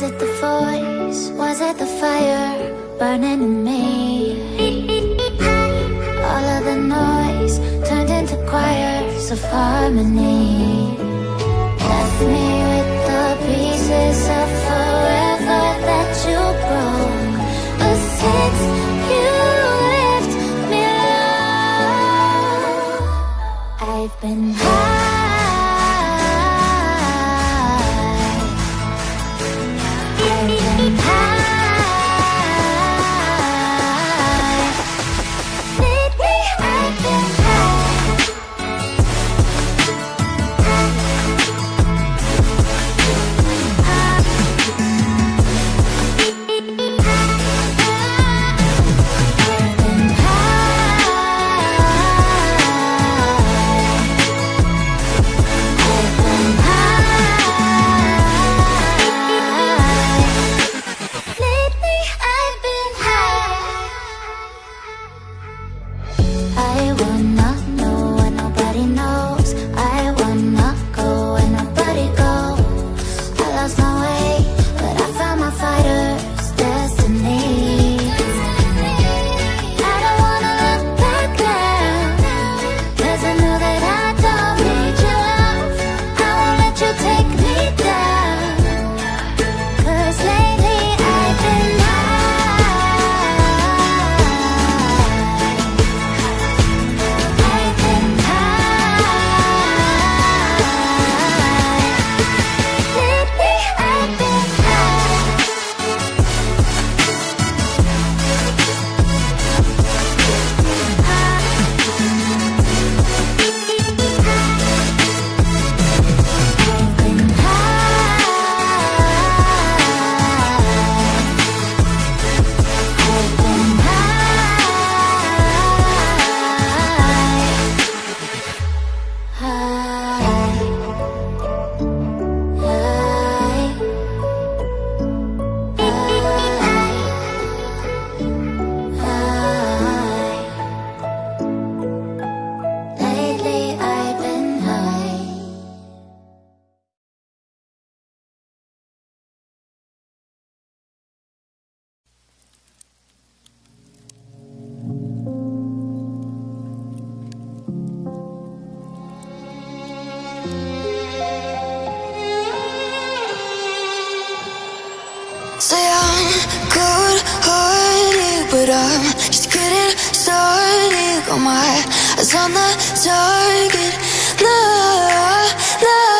Was it the voice? Was it the fire burning in me? All of the noise turned into choirs of harmony. Left me with the pieces of forever that you broke. But since you left me alone, I've been I'm just getting started. Got oh my eyes on the target. No, no.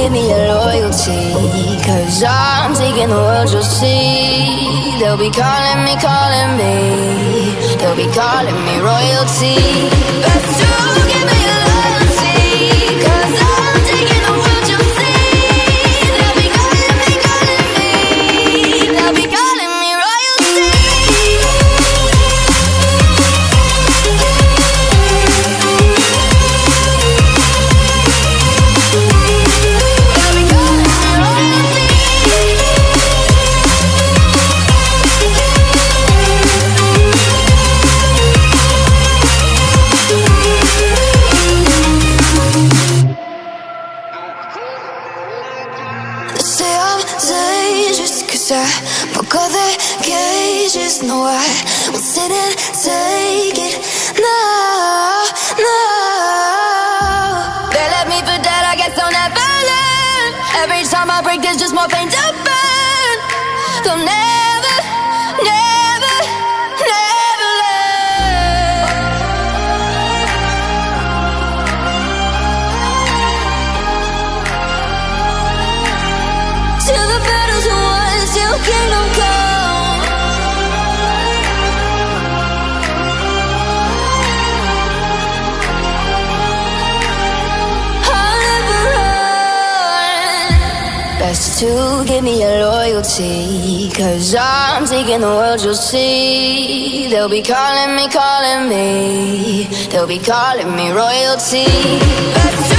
Give me your loyalty. Cause I'm taking the world, you'll see. They'll be calling me, calling me. They'll be calling me royalty. Best to No, I won't sit and take it. No, no. They me I guess I'll never learn. Every time I break, there's just more pain to burn. They'll never, to give me your loyalty. Cause I'm taking the world, you'll see. They'll be calling me, calling me. They'll be calling me royalty.